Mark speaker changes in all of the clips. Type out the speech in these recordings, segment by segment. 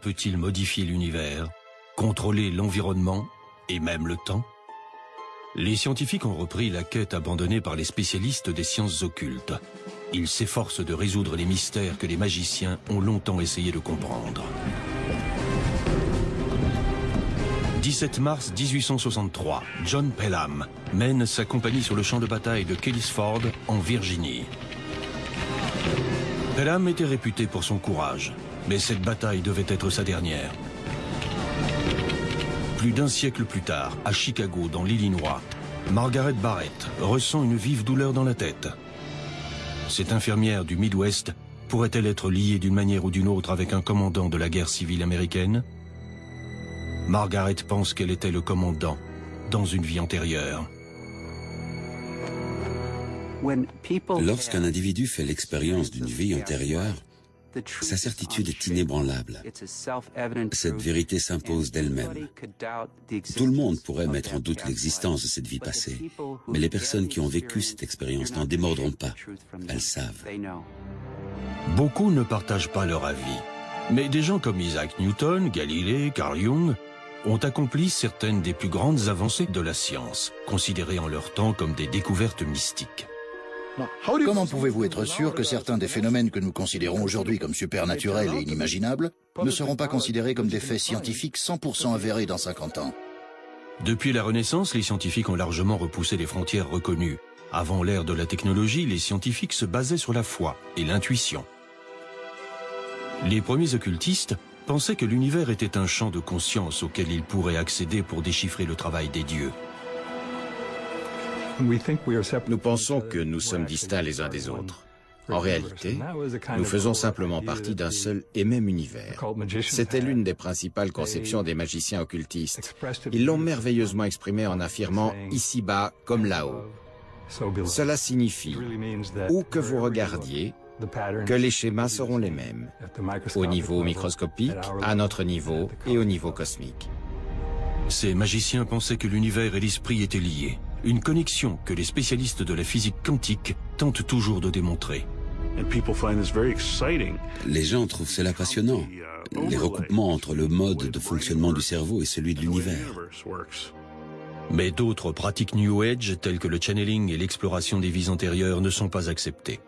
Speaker 1: Peut-il modifier l'univers, contrôler l'environnement et même le temps? Les scientifiques ont repris la quête abandonnée par les spécialistes des sciences occultes. Ils s'efforcent de résoudre les mystères que les magiciens ont longtemps essayé de comprendre. 17 mars 1863, John Pelham mène sa compagnie sur le champ de bataille de Kellysford, en Virginie. Pelham était réputé pour son courage, mais cette bataille devait être sa dernière. Plus d'un siècle plus tard, à Chicago, dans l'Illinois, Margaret Barrett ressent une vive douleur dans la tête. Cette infirmière du Midwest pourrait-elle être liée d'une manière ou d'une autre avec un commandant de la guerre civile américaine? Margaret pense qu'elle était le commandant dans une vie antérieure.
Speaker 2: Lorsqu'un individu fait l'expérience d'une vie antérieure, sa certitude est inébranlable. Cette vérité s'impose d'elle-même. Tout le monde pourrait mettre en doute l'existence de cette vie passée, mais les personnes qui ont vécu cette expérience n'en démordront pas. Elles savent.
Speaker 1: Beaucoup ne partagent pas leur avis, mais des gens comme Isaac Newton, Galilée, Carl Jung ont accompli certaines des plus grandes avancées de la science, considérées en leur temps comme des découvertes mystiques.
Speaker 3: Comment pouvez-vous être sûr que certains des phénomènes que nous considérons aujourd'hui comme supernaturels et inimaginables ne seront pas considérés comme des faits scientifiques 100% avérés dans 50 ans?
Speaker 1: Depuis la Renaissance, les scientifiques ont largement repoussé les frontières reconnues. Avant l'ère de la technologie, les scientifiques se basaient sur la foi et l'intuition. Les premiers occultistes pensaient que l'univers était un champ de conscience auquel ils pourraient accéder pour déchiffrer le travail des dieux.
Speaker 4: Nous pensons que nous sommes distincts les uns des autres. En réalité, nous faisons simplement partie d'un seul et même univers. C'était l'une des principales conceptions des magiciens occultistes. Ils l'ont merveilleusement exprimé en affirmant ici-bas comme là-haut. Cela signifie, où que vous regardiez, que les schémas seront les mêmes, au niveau microscopique, à notre niveau et au niveau cosmique.
Speaker 1: Ces magiciens pensaient que l'univers et l'esprit étaient liés, une connexion que les spécialistes de la physique quantique tentent toujours de démontrer.
Speaker 2: Les gens trouvent cela passionnant, les recoupements entre le mode de fonctionnement du cerveau et celui de l'univers.
Speaker 1: Mais d'autres pratiques New Age, telles que le channeling et l'exploration des vies antérieures, ne sont pas acceptées.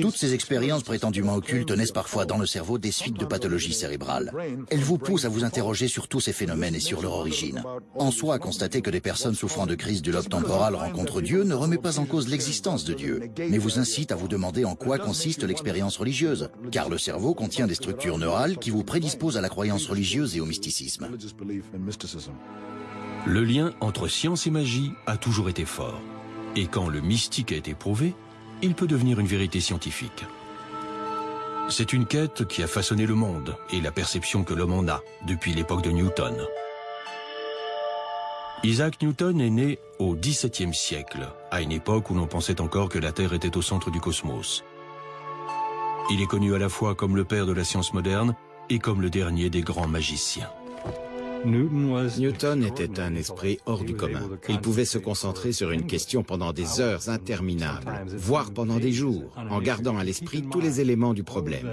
Speaker 3: Toutes ces expériences prétendument occultes naissent parfois dans le cerveau des suites de pathologies cérébrales. Elles vous poussent à vous interroger sur tous ces phénomènes et sur leur origine. En soi, constater que des personnes souffrant de crise du lobe temporal rencontrent Dieu ne remet pas en cause l'existence de Dieu, mais vous incite à vous demander en quoi consiste l'expérience religieuse, car le cerveau contient des structures neurales qui vous prédisposent à la croyance religieuse et au mysticisme.
Speaker 1: Le lien entre science et magie a toujours été fort. Et quand le mystique a été prouvé, il peut devenir une vérité scientifique. C'est une quête qui a façonné le monde et la perception que l'homme en a depuis l'époque de Newton. Isaac Newton est né au XVIIe siècle, à une époque où l'on pensait encore que la Terre était au centre du cosmos. Il est connu à la fois comme le père de la science moderne et comme le dernier des grands magiciens.
Speaker 4: Newton était un esprit hors du commun. Il pouvait se concentrer sur une question pendant des heures interminables, voire pendant des jours, en gardant à l'esprit tous les éléments du problème.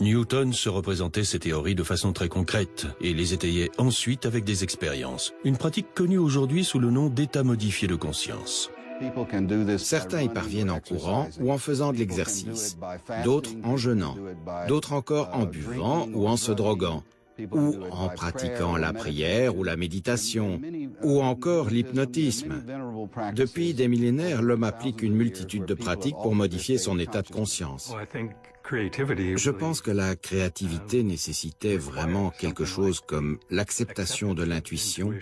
Speaker 1: Newton se représentait ses théories de façon très concrète et les étayait ensuite avec des expériences, une pratique connue aujourd'hui sous le nom d'état modifié de conscience.
Speaker 4: Certains y parviennent en courant ou en faisant de l'exercice, d'autres en jeûnant, d'autres encore en buvant ou en se droguant, ou en pratiquant la prière ou la méditation, ou encore l'hypnotisme. Depuis des millénaires, l'homme applique une multitude de pratiques pour modifier son état de conscience. Je pense que la créativité nécessitait vraiment quelque chose comme l'acceptation de l'intuition,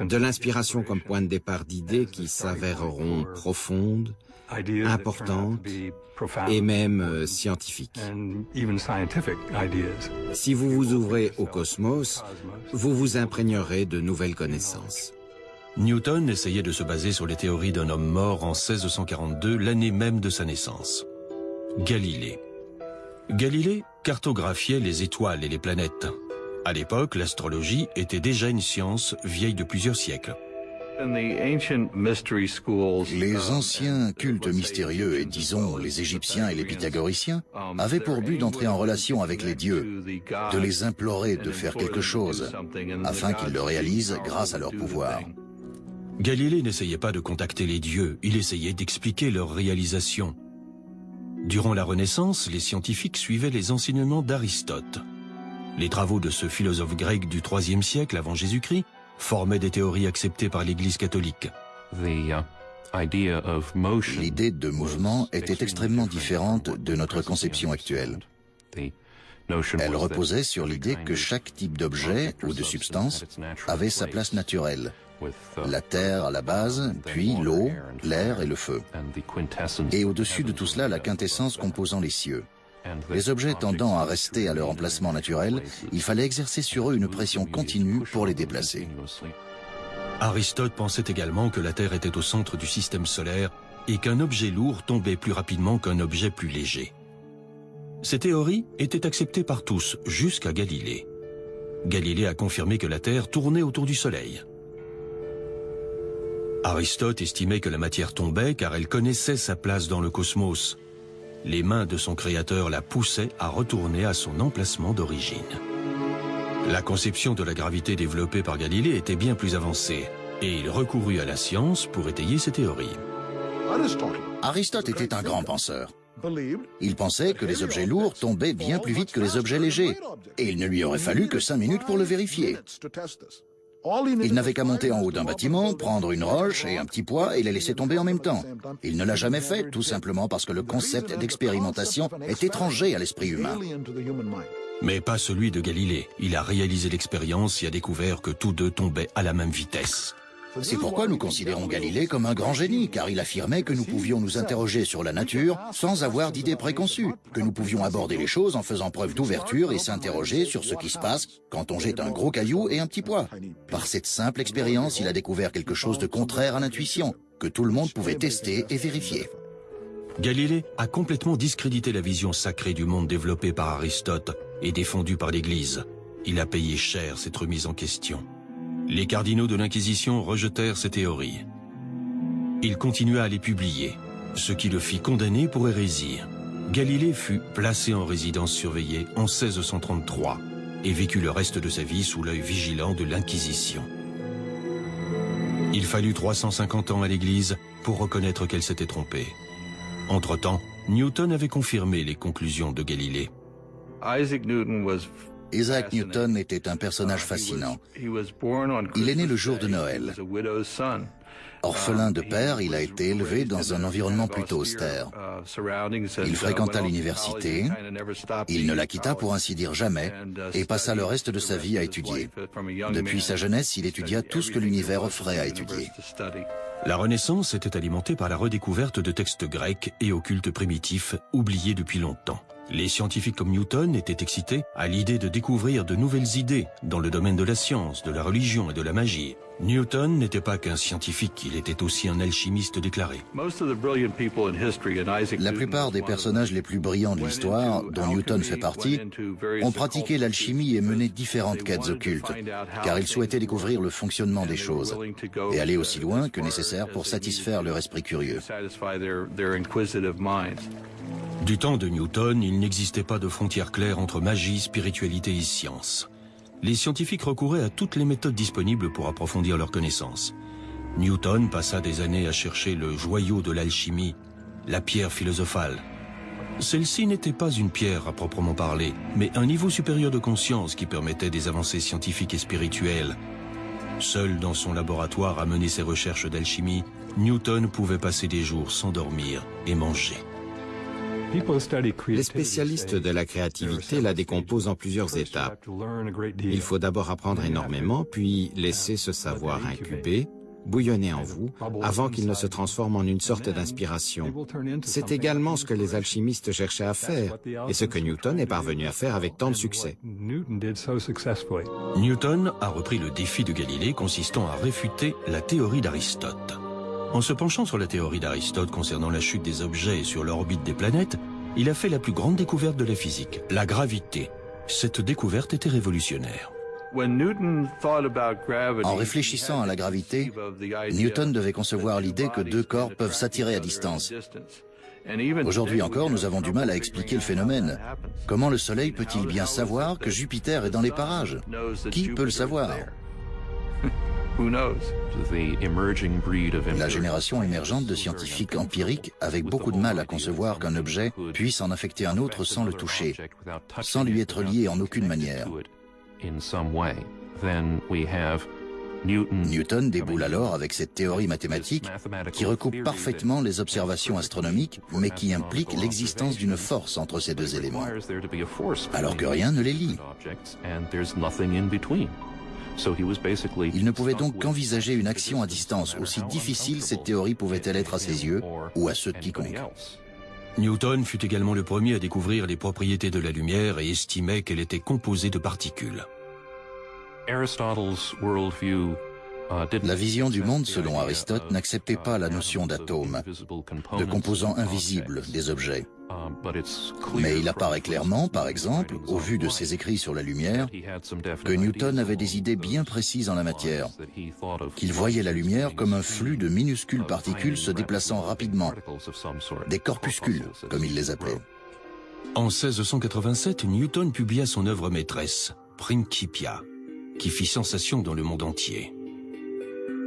Speaker 4: de l'inspiration comme point de départ d'idées qui s'avéreront profondes, importantes et même euh, scientifiques. Si vous vous ouvrez au cosmos, vous vous imprégnerez de nouvelles connaissances.
Speaker 1: Newton essayait de se baser sur les théories d'un homme mort en 1642, l'année même de sa naissance. Galilée. Galilée cartographiait les étoiles et les planètes. À l'époque, l'astrologie était déjà une science vieille de plusieurs siècles.
Speaker 3: Les anciens cultes mystérieux, et disons les Égyptiens et les Pythagoriciens, avaient pour but d'entrer en relation avec les dieux, de les implorer de faire quelque chose, afin qu'ils le réalisent grâce à leur pouvoir.
Speaker 1: Galilée n'essayait pas de contacter les dieux, il essayait d'expliquer leur réalisation. Durant la Renaissance, les scientifiques suivaient les enseignements d'Aristote. Les travaux de ce philosophe grec du IIIe siècle avant Jésus-Christ formaient des théories acceptées par l'Église catholique.
Speaker 3: Uh, L'idée de mouvement était extrêmement différente de notre conception actuelle. Elle reposait sur l'idée que chaque type d'objet ou de substance avait sa place naturelle, la terre à la base, puis l'eau, l'air et le feu. Et au-dessus de tout cela, la quintessence composant les cieux. Les objets tendant à rester à leur emplacement naturel, il fallait exercer sur eux une pression continue pour les déplacer.
Speaker 1: Aristote pensait également que la Terre était au centre du système solaire et qu'un objet lourd tombait plus rapidement qu'un objet plus léger. Ces théories étaient acceptées par tous, jusqu'à Galilée. Galilée a confirmé que la Terre tournait autour du Soleil. Aristote estimait que la matière tombait car elle connaissait sa place dans le cosmos. Les mains de son créateur la poussaient à retourner à son emplacement d'origine. La conception de la gravité développée par Galilée était bien plus avancée, et il recourut à la science pour étayer ses théories.
Speaker 3: Aristote était un grand penseur. Il pensait que les objets lourds tombaient bien plus vite que les objets légers, et il ne lui aurait fallu que cinq minutes pour le vérifier. Il n'avait qu'à monter en haut d'un bâtiment, prendre une roche et un petit poids et les laisser tomber en même temps. Il ne l'a jamais fait, tout simplement parce que le concept d'expérimentation est étranger à l'esprit humain.
Speaker 1: Mais pas celui de Galilée. Il a réalisé l'expérience et a découvert que tous deux tombaient à la même vitesse.
Speaker 3: C'est pourquoi nous considérons Galilée comme un grand génie, car il affirmait que nous pouvions nous interroger sur la nature sans avoir d'idées préconçues, que nous pouvions aborder les choses en faisant preuve d'ouverture et s'interroger sur ce qui se passe quand on jette un gros caillou et un petit poids. Par cette simple expérience, il a découvert quelque chose de contraire à l'intuition, que tout le monde pouvait tester et vérifier.
Speaker 1: Galilée a complètement discrédité la vision sacrée du monde développée par Aristote et défendue par l'Église. Il a payé cher cette remise en question. Les cardinaux de l'Inquisition rejetèrent ces théories. Il continua à les publier, ce qui le fit condamner pour hérésie. Galilée fut placé en résidence surveillée en 1633 et vécut le reste de sa vie sous l'œil vigilant de l'Inquisition. Il fallut 350 ans à l'Église pour reconnaître qu'elle s'était trompée. Entre-temps, Newton avait confirmé les conclusions de Galilée.
Speaker 3: Isaac Newton Isaac Newton était un personnage fascinant. Il est né le jour de Noël. Orphelin de père, il a été élevé dans un environnement plutôt austère. Il fréquenta l'université, il ne la quitta pour ainsi dire jamais, et passa le reste de sa vie à étudier. Depuis sa jeunesse, il étudia tout ce que l'univers offrait à étudier.
Speaker 1: La Renaissance était alimentée par la redécouverte de textes grecs et occultes primitifs oubliés depuis longtemps. Les scientifiques comme Newton étaient excités à l'idée de découvrir de nouvelles idées dans le domaine de la science, de la religion et de la magie. Newton n'était pas qu'un scientifique, il était aussi un alchimiste déclaré.
Speaker 3: La plupart des personnages les plus brillants de l'histoire, dont Newton fait partie, ont pratiqué l'alchimie et mené différentes quêtes occultes, car ils souhaitaient découvrir le fonctionnement des choses et aller aussi loin que nécessaire pour satisfaire leur esprit curieux.
Speaker 1: Du temps de Newton, il n'existait pas de frontière claire entre magie, spiritualité et science. Les scientifiques recouraient à toutes les méthodes disponibles pour approfondir leurs connaissances. Newton passa des années à chercher le joyau de l'alchimie, la pierre philosophale. Celle-ci n'était pas une pierre à proprement parler, mais un niveau supérieur de conscience qui permettait des avancées scientifiques et spirituelles. Seul dans son laboratoire à mener ses recherches d'alchimie, Newton pouvait passer des jours sans dormir et manger.
Speaker 4: Les spécialistes de la créativité la décomposent en plusieurs étapes. Il faut d'abord apprendre énormément, puis laisser ce savoir incuber, bouillonner en vous, avant qu'il ne se transforme en une sorte d'inspiration. C'est également ce que les alchimistes cherchaient à faire, et ce que Newton est parvenu à faire avec tant de succès.
Speaker 1: Newton a repris le défi de Galilée consistant à réfuter la théorie d'Aristote. En se penchant sur la théorie d'Aristote concernant la chute des objets et sur l'orbite des planètes, il a fait la plus grande découverte de la physique, la gravité. Cette découverte était révolutionnaire.
Speaker 3: En réfléchissant à la gravité, Newton devait concevoir l'idée que deux corps peuvent s'attirer à distance. Aujourd'hui encore, nous avons du mal à expliquer le phénomène. Comment le Soleil peut-il bien savoir que Jupiter est dans les parages? Qui peut le savoir? La génération émergente de scientifiques empiriques avec beaucoup de mal à concevoir qu'un objet puisse en affecter un autre sans le toucher, sans lui être lié en aucune manière. Newton. Déboule alors avec cette théorie mathématique qui recoupe parfaitement les observations astronomiques, mais qui implique l'existence d'une force entre ces deux éléments, alors que rien ne les lie. Il ne pouvait donc qu'envisager une action à distance, aussi difficile cette théorie pouvait-elle être à ses yeux ou à ceux de quiconque.
Speaker 1: Newton fut également le premier à découvrir les propriétés de la lumière et estimait qu'elle était composée de particules.
Speaker 3: La vision du monde, selon Aristote, n'acceptait pas la notion d'atome, de composants invisibles des objets. Mais il apparaît clairement, par exemple, au vu de ses écrits sur la lumière, que Newton avait des idées bien précises en la matière, qu'il voyait la lumière comme un flux de minuscules particules se déplaçant rapidement, des corpuscules, comme il les appelait.
Speaker 1: En 1687, Newton publia son œuvre maîtresse, Principia, qui fit sensation dans le monde entier.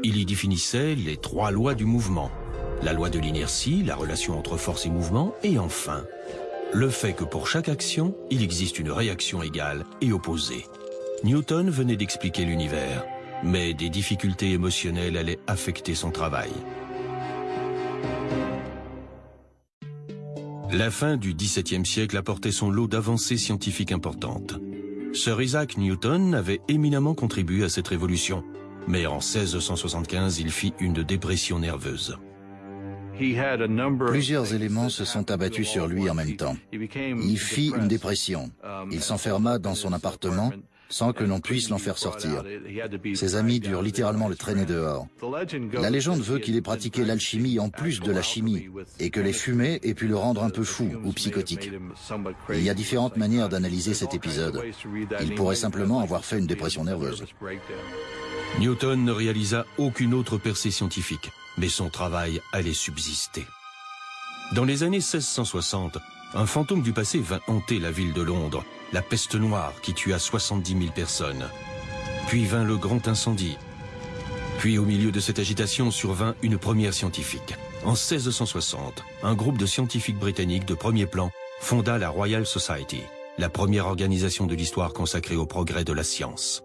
Speaker 1: Il y définissait les trois lois du mouvement, la loi de l'inertie, la relation entre force et mouvement, et enfin, le fait que pour chaque action, il existe une réaction égale et opposée. Newton venait d'expliquer l'univers, mais des difficultés émotionnelles allaient affecter son travail. La fin du XVIIe siècle apportait son lot d'avancées scientifiques importantes. Sir Isaac Newton avait éminemment contribué à cette révolution, mais en 1675, il fit une dépression nerveuse.
Speaker 3: Plusieurs éléments se sont abattus sur lui en même temps. Il fit une dépression. Il s'enferma dans son appartement sans que l'on puisse l'en faire sortir. Ses amis durent littéralement le traîner dehors. La légende veut qu'il ait pratiqué l'alchimie en plus de la chimie et que les fumées aient pu le rendre un peu fou ou psychotique. Il y a différentes manières d'analyser cet épisode. Il pourrait simplement avoir fait une dépression nerveuse.
Speaker 1: Newton ne réalisa aucune autre percée scientifique, mais son travail allait subsister. Dans les années 1660, un fantôme du passé vint hanter la ville de Londres, la peste noire qui tua 70 000 personnes. Puis vint le grand incendie. Puis au milieu de cette agitation survint une première scientifique. En 1660, un groupe de scientifiques britanniques de premier plan fonda la Royal Society, la première organisation de l'histoire consacrée au progrès de la science.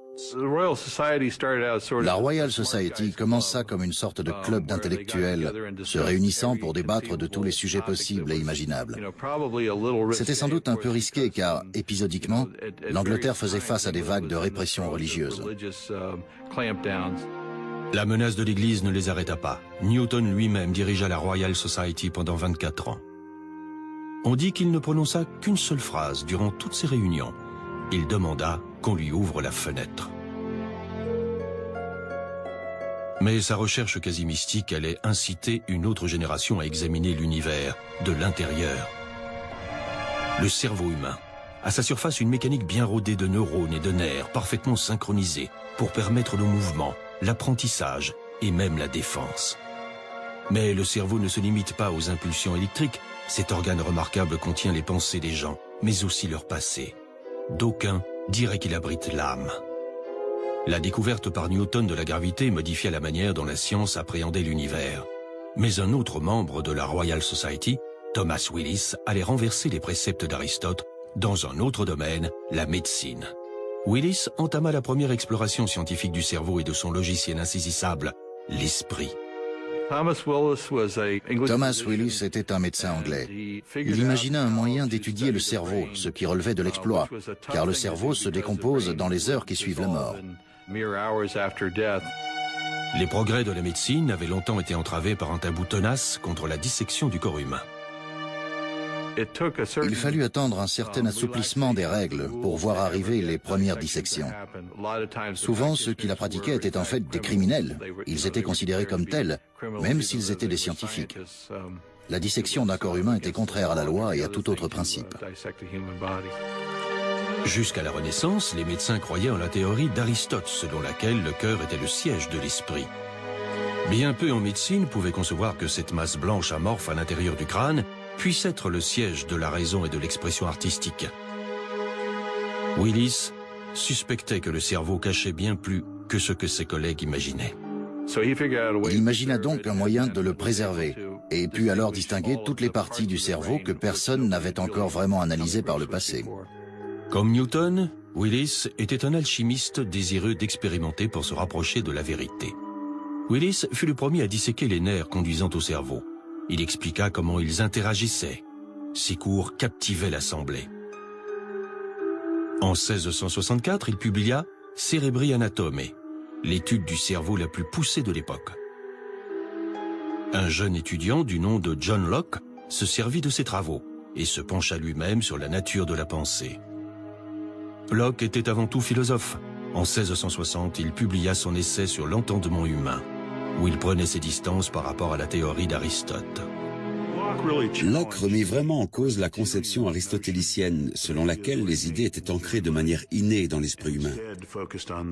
Speaker 3: La Royal Society commença comme une sorte de club d'intellectuels se réunissant pour débattre de tous les sujets possibles et imaginables. C'était sans doute un peu risqué car, épisodiquement, l'Angleterre faisait face à des vagues de répression religieuse.
Speaker 1: La menace de l'Église ne les arrêta pas. Newton lui-même dirigea la Royal Society pendant 24 ans. On dit qu'il ne prononça qu'une seule phrase durant toutes ces réunions. Il demanda qu'on lui ouvre la fenêtre. Mais sa recherche quasi mystique allait inciter une autre génération à examiner l'univers de l'intérieur. Le cerveau humain. À sa surface, une mécanique bien rodée de neurones et de nerfs, parfaitement synchronisée, pour permettre le mouvement, l'apprentissage et même la défense. Mais le cerveau ne se limite pas aux impulsions électriques. Cet organe remarquable contient les pensées des gens, mais aussi leur passé. D'aucuns dirait qu'il abrite l'âme. La découverte par Newton de la gravité modifia la manière dont la science appréhendait l'univers. Mais un autre membre de la Royal Society, Thomas Willis, allait renverser les préceptes d'Aristote dans un autre domaine, la médecine. Willis entama la première exploration scientifique du cerveau et de son logiciel insaisissable, l'esprit.
Speaker 3: Thomas Willis était un médecin anglais. Il imagina un moyen d'étudier le cerveau, ce qui relevait de l'exploit, car le cerveau se décompose dans les heures qui suivent la mort.
Speaker 1: Les progrès de la médecine avaient longtemps été entravés par un tabou tenace contre la dissection du corps humain.
Speaker 3: Il fallut attendre un certain assouplissement des règles pour voir arriver les premières dissections. Souvent, ceux qui la pratiquaient étaient en fait des criminels. Ils étaient considérés comme tels, même s'ils étaient des scientifiques. La dissection d'un corps humain était contraire à la loi et à tout autre principe.
Speaker 1: Jusqu'à la Renaissance, les médecins croyaient en la théorie d'Aristote, selon laquelle le cœur était le siège de l'esprit. Bien peu en médecine pouvaient concevoir que cette masse blanche amorphe à l'intérieur du crâne puisse être le siège de la raison et de l'expression artistique. Willis suspectait que le cerveau cachait bien plus que ce que ses collègues imaginaient.
Speaker 3: Il imagina donc un moyen de le préserver et put alors distinguer toutes les parties du cerveau que personne n'avait encore vraiment analysées par le passé.
Speaker 1: Comme Newton, Willis était un alchimiste désireux d'expérimenter pour se rapprocher de la vérité. Willis fut le premier à disséquer les nerfs conduisant au cerveau. Il expliqua comment ils interagissaient. Ses cours captivaient l'Assemblée. En 1664, il publia Cerebri Anatome, l'étude du cerveau la plus poussée de l'époque. Un jeune étudiant du nom de John Locke se servit de ses travaux et se pencha lui-même sur la nature de la pensée. Locke était avant tout philosophe. En 1660, il publia son essai sur l'entendement humain, où il prenait ses distances par rapport à la théorie d'Aristote.
Speaker 2: Locke remit vraiment en cause la conception aristotélicienne selon laquelle les idées étaient ancrées de manière innée dans l'esprit humain.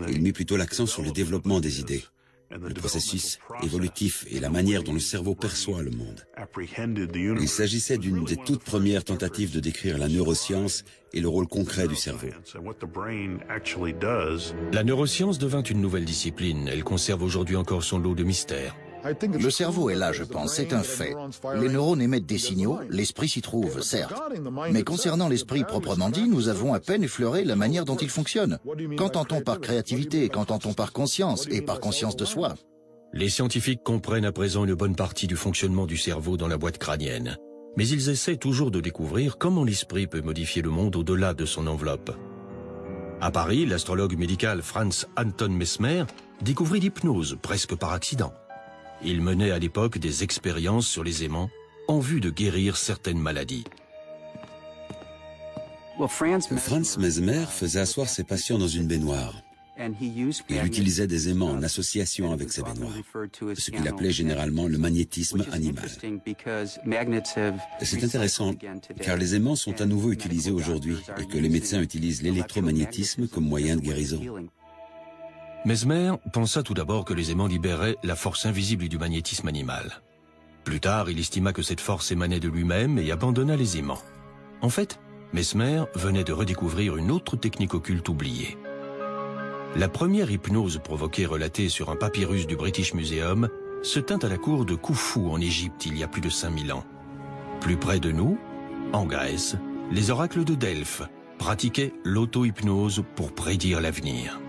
Speaker 2: Il mit plutôt l'accent sur le développement des idées, le processus évolutif et la manière dont le cerveau perçoit le monde. Il s'agissait d'une des toutes premières tentatives de décrire la neuroscience et le rôle concret du cerveau.
Speaker 1: La neuroscience devint une nouvelle discipline. Elle conserve aujourd'hui encore son lot de mystères.
Speaker 3: Le cerveau est là, je pense, c'est un fait. Les neurones émettent des signaux, l'esprit s'y trouve, certes. Mais concernant l'esprit proprement dit, nous avons à peine effleuré la manière dont il fonctionne. Qu'entend-on par créativité? Qu'entend-on par conscience? Et par conscience de soi?
Speaker 1: Les scientifiques comprennent à présent une bonne partie du fonctionnement du cerveau dans la boîte crânienne. Mais ils essaient toujours de découvrir comment l'esprit peut modifier le monde au-delà de son enveloppe. À Paris, l'astrologue médical Franz Anton Mesmer découvrit l'hypnose presque par accident. Il menait à l'époque des expériences sur les aimants en vue de guérir certaines maladies.
Speaker 2: Franz Mesmer faisait asseoir ses patients dans une baignoire. Il utilisait des aimants en association avec ces baignoires, ce qu'il appelait généralement le magnétisme animal. C'est intéressant, car les aimants sont à nouveau utilisés aujourd'hui et que les médecins utilisent l'électromagnétisme comme moyen de guérison.
Speaker 1: Mesmer pensa tout d'abord que les aimants libéraient la force invisible du magnétisme animal. Plus tard, il estima que cette force émanait de lui-même et abandonna les aimants. En fait, Mesmer venait de redécouvrir une autre technique occulte oubliée. La première hypnose provoquée relatée sur un papyrus du British Museum se tint à la cour de Khufu en Égypte il y a plus de 5000 ans. Plus près de nous, en Grèce, les oracles de Delphes pratiquaient l'auto-hypnose pour prédire l'avenir.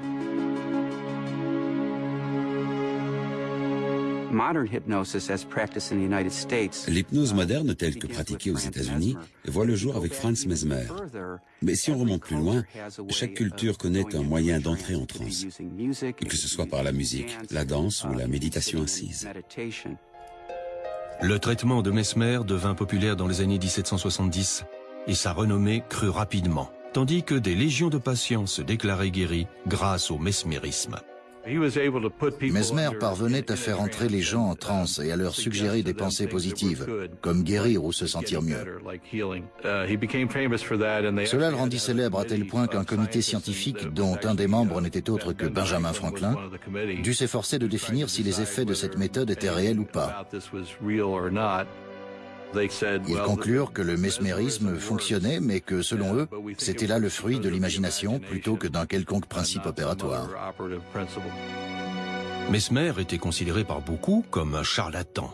Speaker 2: L'hypnose moderne telle que pratiquée aux États-Unis voit le jour avec Franz Mesmer. Mais si on remonte plus loin, chaque culture connaît un moyen d'entrer en transe, que ce soit par la musique, la danse ou la méditation assise.
Speaker 1: Le traitement de Mesmer devint populaire dans les années 1770 et sa renommée crut rapidement, tandis que des légions de patients se déclaraient guéris grâce au mesmérisme.
Speaker 3: Mesmer parvenait à faire entrer les gens en transe et à leur suggérer des pensées positives, comme guérir ou se sentir mieux. Cela le rendit célèbre à tel point qu'un comité scientifique, dont un des membres n'était autre que Benjamin Franklin, dut s'efforcer de définir si les effets de cette méthode étaient réels ou pas. Ils conclurent que le mesmérisme fonctionnait, mais que, selon eux, c'était là le fruit de l'imagination plutôt que d'un quelconque principe opératoire.
Speaker 1: Mesmer était considéré par beaucoup comme un charlatan.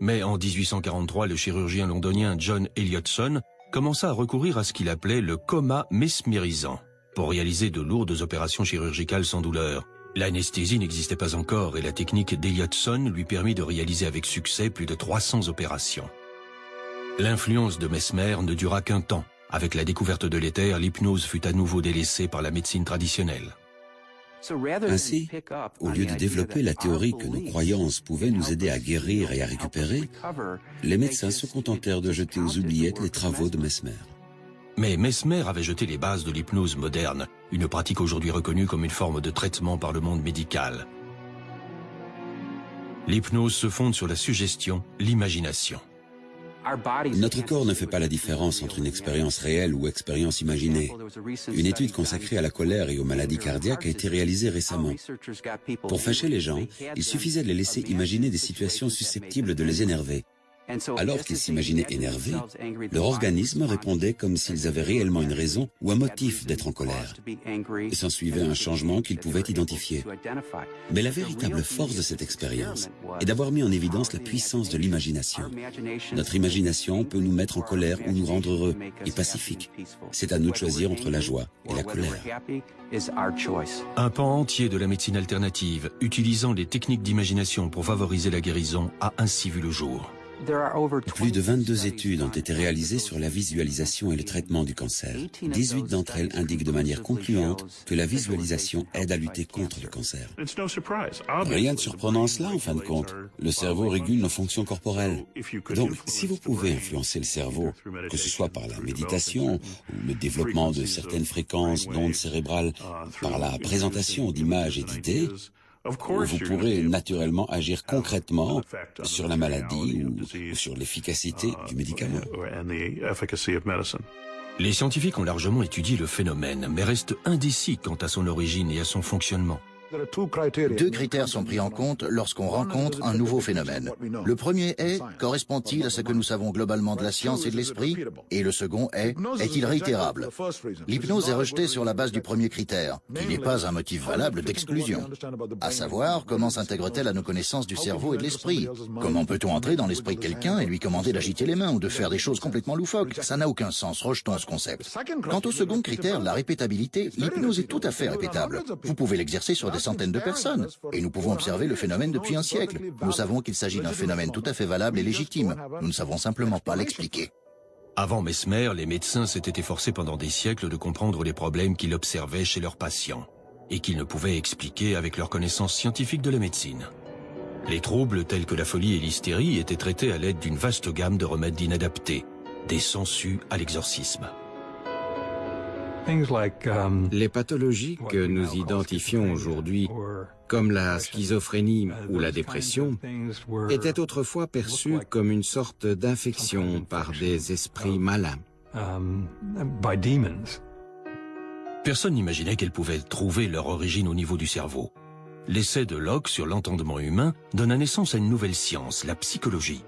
Speaker 1: Mais en 1843, le chirurgien londonien John Elliotson commença à recourir à ce qu'il appelait le coma mesmérisant pour réaliser de lourdes opérations chirurgicales sans douleur. L'anesthésie n'existait pas encore et la technique d'Elliotson lui permit de réaliser avec succès plus de 300 opérations. L'influence de Mesmer ne dura qu'un temps. Avec la découverte de l'éther, l'hypnose fut à nouveau délaissée par la médecine traditionnelle.
Speaker 2: Ainsi, au lieu de développer la théorie que nos croyances pouvaient nous aider à guérir et à récupérer, les médecins se contentèrent de jeter aux oubliettes les travaux de Mesmer.
Speaker 1: Mais Mesmer avait jeté les bases de l'hypnose moderne, une pratique aujourd'hui reconnue comme une forme de traitement par le monde médical. L'hypnose se fonde sur la suggestion, l'imagination.
Speaker 2: Notre corps ne fait pas la différence entre une expérience réelle ou expérience imaginée. Une étude consacrée à la colère et aux maladies cardiaques a été réalisée récemment. Pour fâcher les gens, il suffisait de les laisser imaginer des situations susceptibles de les énerver. Alors qu'ils s'imaginaient énervés, leur organisme répondait comme s'ils avaient réellement une raison ou un motif d'être en colère. Et s'ensuivait un changement qu'ils pouvaient identifier. Mais la véritable force de cette expérience est d'avoir mis en évidence la puissance de l'imagination. Notre imagination peut nous mettre en colère ou nous rendre heureux et pacifiques. C'est à nous de choisir entre la joie et la colère.
Speaker 1: Un pan entier de la médecine alternative, utilisant les techniques d'imagination pour favoriser la guérison, a ainsi vu le jour.
Speaker 2: Plus de 22 études ont été réalisées sur la visualisation et le traitement du cancer. 18 d'entre elles indiquent de manière concluante que la visualisation aide à lutter contre le cancer. Rien de surprenant à cela en fin de compte. Le cerveau régule nos fonctions corporelles. Donc, si vous pouvez influencer le cerveau, que ce soit par la méditation ou le développement de certaines fréquences d'ondes cérébrales, par la présentation d'images et d'idées, vous pourrez naturellement agir concrètement sur la maladie ou sur l'efficacité du médicament.
Speaker 1: Les scientifiques ont largement étudié le phénomène, mais restent indécis quant à son origine et à son fonctionnement.
Speaker 3: Deux critères sont pris en compte lorsqu'on rencontre un nouveau phénomène. Le premier est, correspond-il à ce que nous savons globalement de la science et de l'esprit? Et le second est, est-il réitérable? L'hypnose est rejetée sur la base du premier critère, qui n'est pas un motif valable d'exclusion. À savoir, comment s'intègre-t-elle à nos connaissances du cerveau et de l'esprit? Comment peut-on entrer dans l'esprit de quelqu'un et lui commander d'agiter les mains ou de faire des choses complètement loufoques? Ça n'a aucun sens, rejetons ce concept. Quant au second critère, la répétabilité, l'hypnose est tout à fait répétable. Vous pouvez l'exercer sur des centaines de personnes. Et nous pouvons observer le phénomène depuis un siècle. Nous savons qu'il s'agit d'un phénomène tout à fait valable et légitime. Nous ne savons simplement pas l'expliquer.
Speaker 1: Avant Mesmer, les médecins s'étaient efforcés pendant des siècles de comprendre les problèmes qu'ils observaient chez leurs patients et qu'ils ne pouvaient expliquer avec leur connaissance scientifique de la médecine. Les troubles tels que la folie et l'hystérie étaient traités à l'aide d'une vaste gamme de remèdes inadaptés, des sangsues à l'exorcisme.
Speaker 4: Um, les pathologies que nous identifions aujourd'hui, comme la schizophrénie ou la dépression, étaient autrefois perçues comme une sorte d'infection par des esprits malins. Um,
Speaker 1: Personne n'imaginait qu'elles pouvaient trouver leur origine au niveau du cerveau. L'essai de Locke sur l'entendement humain donna naissance à une nouvelle science, la psychologie.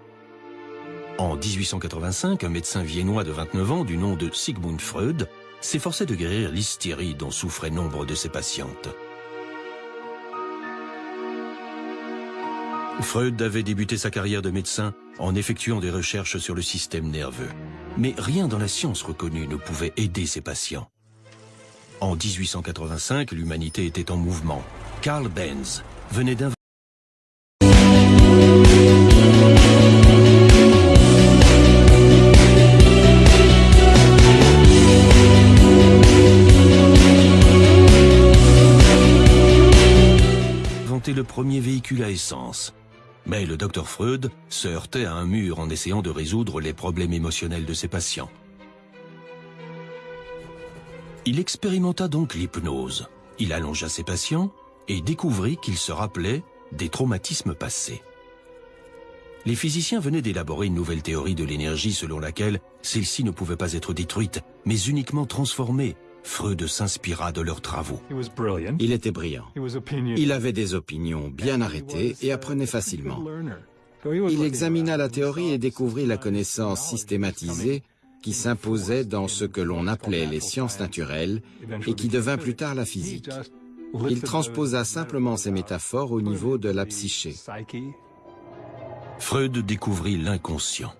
Speaker 1: En 1885, un médecin viennois de 29 ans du nom de Sigmund Freud s'efforçait de guérir l'hystérie dont souffraient nombre de ses patientes. Freud avait débuté sa carrière de médecin en effectuant des recherches sur le système nerveux. Mais rien dans la science reconnue ne pouvait aider ses patients. En 1885, l'humanité était en mouvement. Carl Benz venait d'inventer à essence. Mais le docteur Freud se heurtait à un mur en essayant de résoudre les problèmes émotionnels de ses patients. Il expérimenta donc l'hypnose. Il allongea ses patients et découvrit qu'ils se rappelaient des traumatismes passés. Les physiciens venaient d'élaborer une nouvelle théorie de l'énergie selon laquelle celle-ci ne pouvait pas être détruite, mais uniquement transformée Freud s'inspira de leurs travaux.
Speaker 4: Il était brillant. Il avait des opinions bien arrêtées et apprenait facilement. Il examina la théorie et découvrit la connaissance systématisée qui s'imposait dans ce que l'on appelait les sciences naturelles et qui devint plus tard la physique. Il transposa simplement ces métaphores au niveau de la psyché.
Speaker 1: Freud découvrit l'inconscient.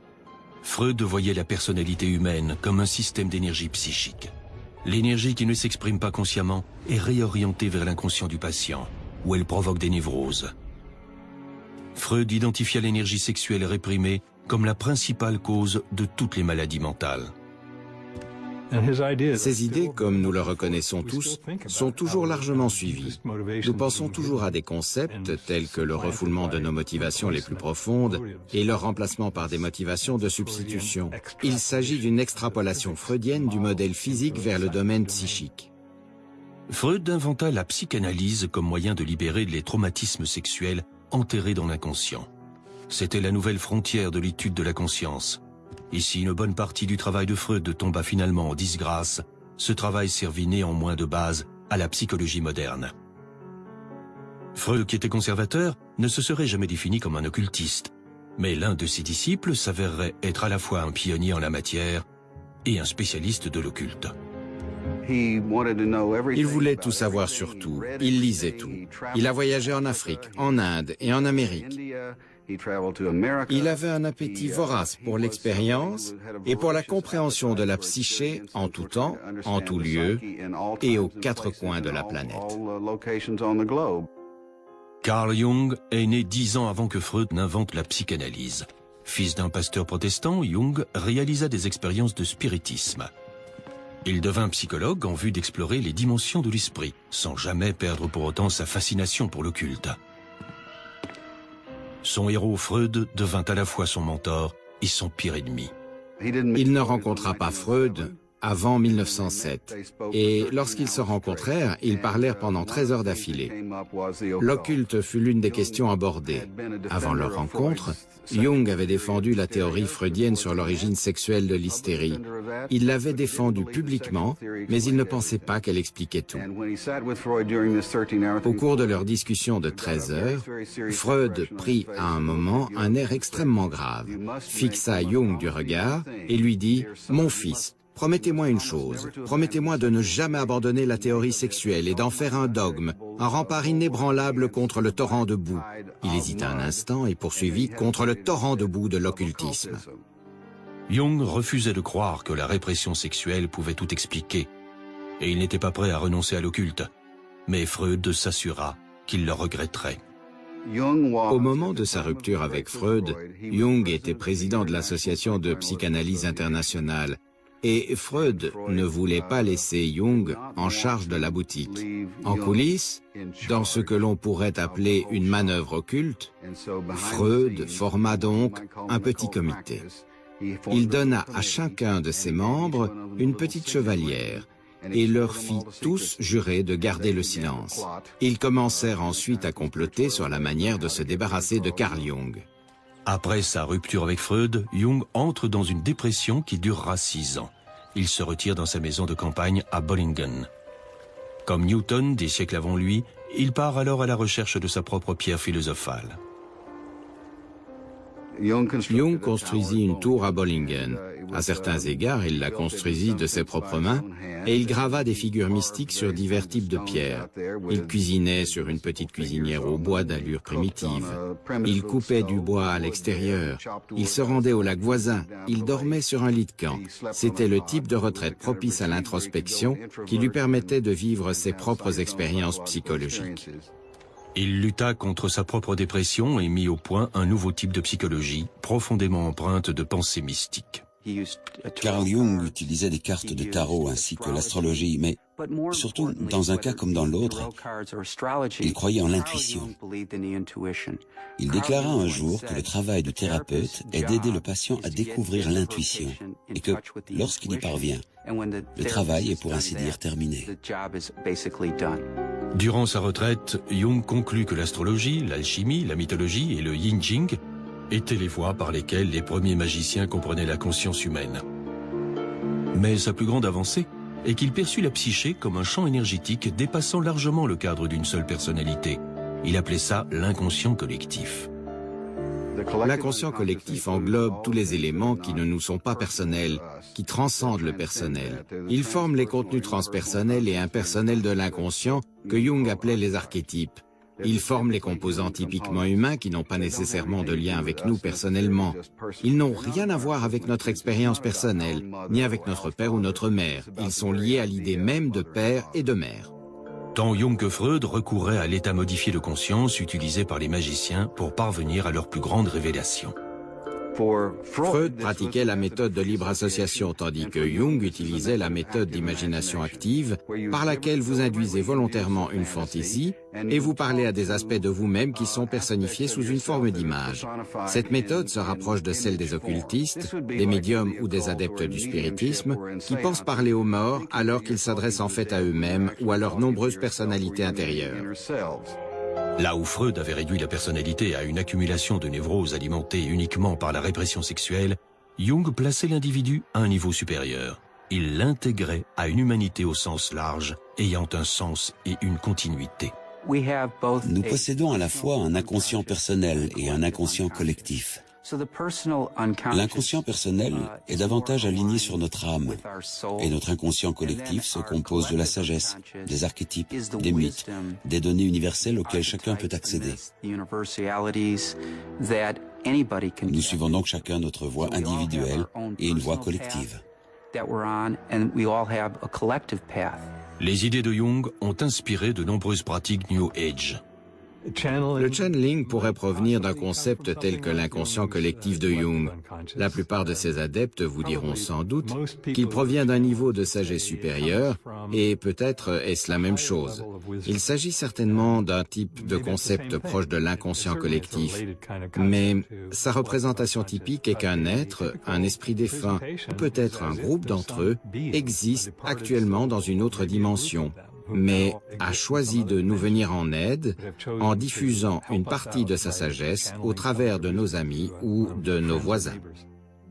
Speaker 1: Freud voyait la personnalité humaine comme un système d'énergie psychique. L'énergie qui ne s'exprime pas consciemment est réorientée vers l'inconscient du patient, où elle provoque des névroses. Freud identifia l'énergie sexuelle réprimée comme la principale cause de toutes les maladies mentales.
Speaker 4: Ces idées, comme nous le reconnaissons tous, sont toujours largement suivies. Nous pensons toujours à des concepts tels que le refoulement de nos motivations les plus profondes et leur remplacement par des motivations de substitution. Il s'agit d'une extrapolation freudienne du modèle physique vers le domaine psychique.
Speaker 1: Freud inventa la psychanalyse comme moyen de libérer les traumatismes sexuels enterrés dans l'inconscient. C'était la nouvelle frontière de l'étude de la conscience Et si une bonne partie du travail de Freud tomba finalement en disgrâce, ce travail servit néanmoins de base à la psychologie moderne. Freud, qui était conservateur, ne se serait jamais défini comme un occultiste, mais l'un de ses disciples s'avérerait être à la fois un pionnier en la matière et un spécialiste de l'occulte.
Speaker 4: Il voulait tout savoir sur tout, il lisait tout. Il a voyagé en Afrique, en Inde et en Amérique. Il avait un appétit vorace pour l'expérience et pour la compréhension de la psyché en tout temps, en tout lieu et aux quatre coins de la planète.
Speaker 1: Carl Jung est né dix ans avant que Freud n'invente la psychanalyse. Fils d'un pasteur protestant, Jung réalisa des expériences de spiritisme. Il devint psychologue en vue d'explorer les dimensions de l'esprit, sans jamais perdre pour autant sa fascination pour l'occulte. Son héros Freud devint à la fois son mentor et son pire ennemi.
Speaker 4: Il ne rencontra pas Freud avant 1907. Et lorsqu'ils se rencontrèrent, ils parlèrent pendant 13 heures d'affilée. L'occulte fut l'une des questions abordées. Avant leur rencontre, Jung avait défendu la théorie freudienne sur l'origine sexuelle de l'hystérie. Il l'avait défendue publiquement, mais il ne pensait pas qu'elle expliquait tout. Au cours de leur discussion de 13 heures, Freud prit à un moment un air extrêmement grave, fixa Jung du regard et lui dit « Mon fils, Promettez-moi une chose, promettez-moi de ne jamais abandonner la théorie sexuelle et d'en faire un dogme, un rempart inébranlable contre le torrent de boue. Il hésita un instant et poursuivit contre le torrent de boue de l'occultisme.
Speaker 1: Jung refusait de croire que la répression sexuelle pouvait tout expliquer, et il n'était pas prêt à renoncer à l'occulte. Mais Freud s'assura qu'il le regretterait.
Speaker 4: Au moment de sa rupture avec Freud, Jung était président de l'Association de psychanalyse internationale et Freud ne voulait pas laisser Jung en charge de la boutique. En coulisses, dans ce que l'on pourrait appeler une manœuvre occulte, Freud forma donc un petit comité. Il donna à chacun de ses membres une petite chevalière et leur fit tous jurer de garder le silence. Ils commencèrent ensuite à comploter sur la manière de se débarrasser de Carl Jung.
Speaker 1: Après sa rupture avec Freud, Jung entre dans une dépression qui durera six ans. Il se retire dans sa maison de campagne à Bollingen. Comme Newton, des siècles avant lui, il part alors à la recherche de sa propre pierre philosophale.
Speaker 4: Jung construisit une tour à Bollingen. À certains égards, il la construisit de ses propres mains et il grava des figures mystiques sur divers types de pierres. Il cuisinait sur une petite cuisinière au bois d'allure primitive. Il coupait du bois à l'extérieur. Il se rendait au lac voisin. Il dormait sur un lit de camp. C'était le type de retraite propice à l'introspection qui lui permettait de vivre ses propres expériences psychologiques.
Speaker 1: Il lutta contre sa propre dépression et mit au point un nouveau type de psychologie, profondément empreinte de pensées mystiques.
Speaker 2: Carl Jung utilisait des cartes de tarot ainsi que l'astrologie, mais surtout, dans un cas comme dans l'autre, il croyait en l'intuition. Il déclara un jour que le travail du thérapeute est d'aider le patient à découvrir l'intuition et que, lorsqu'il y parvient, le travail est pour ainsi dire terminé.
Speaker 1: Durant sa retraite, Jung conclut que l'astrologie, l'alchimie, la mythologie et le yin jing étaient les voies par lesquelles les premiers magiciens comprenaient la conscience humaine. Mais sa plus grande avancée est qu'il perçut la psyché comme un champ énergétique dépassant largement le cadre d'une seule personnalité. Il appelait ça l'inconscient collectif.
Speaker 4: L'inconscient collectif englobe tous les éléments qui ne nous sont pas personnels, qui transcendent le personnel. Il forme les contenus transpersonnels et impersonnels de l'inconscient que Jung appelait les archétypes. Il forme les composants typiquement humains qui n'ont pas nécessairement de lien avec nous personnellement. Ils n'ont rien à voir avec notre expérience personnelle, ni avec notre père ou notre mère. Ils sont liés à l'idée même de père et de mère.
Speaker 1: Tant Jung que Freud recouraient à l'état modifié de conscience utilisé par les magiciens pour parvenir à leur plus grande révélation.
Speaker 4: Freud pratiquait la méthode de libre association, tandis que Jung utilisait la méthode d'imagination active, par laquelle vous induisez volontairement une fantaisie et vous parlez à des aspects de vous-même qui sont personnifiés sous une forme d'image. Cette méthode se rapproche de celle des occultistes, des médiums ou des adeptes du spiritisme, qui pensent parler aux morts alors qu'ils s'adressent en fait à eux-mêmes ou à leurs nombreuses personnalités intérieures.
Speaker 1: Là où Freud avait réduit la personnalité à une accumulation de névroses alimentées uniquement par la répression sexuelle, Jung plaçait l'individu à un niveau supérieur. Il l'intégrait à une humanité au sens large, ayant un sens et une continuité.
Speaker 2: Nous possédons à la fois un inconscient personnel et un inconscient collectif. L'inconscient personnel est davantage aligné sur notre âme, et notre inconscient collectif se compose de la sagesse, des archétypes, des mythes, des données universelles auxquelles chacun peut accéder. Nous suivons donc chacun notre voie individuelle et une voie collective.
Speaker 1: Les idées de Jung ont inspiré de nombreuses pratiques New Age.
Speaker 4: Le channeling pourrait provenir d'un concept tel que l'inconscient collectif de Jung. La plupart de ses adeptes vous diront sans doute qu'il provient d'un niveau de sagesse supérieur, et peut-être est-ce la même chose. Il s'agit certainement d'un type de concept proche de l'inconscient collectif, mais sa représentation typique est qu'un être, un esprit défunt, ou peut-être un groupe d'entre eux, existe actuellement dans une autre dimension, mais a choisi de nous venir en aide en diffusant une partie de sa sagesse au travers de nos amis ou de nos voisins.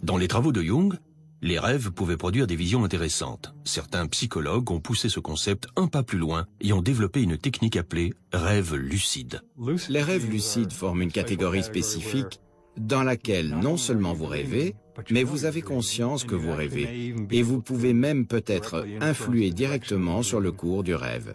Speaker 1: Dans les travaux de Jung, les rêves pouvaient produire des visions intéressantes. Certains psychologues ont poussé ce concept un pas plus loin et ont développé une technique appelée rêve lucide.
Speaker 4: Les rêves lucides forment une catégorie spécifique dans laquelle non seulement vous rêvez, mais vous avez conscience que vous rêvez, et vous pouvez même peut-être influer directement sur le cours du rêve.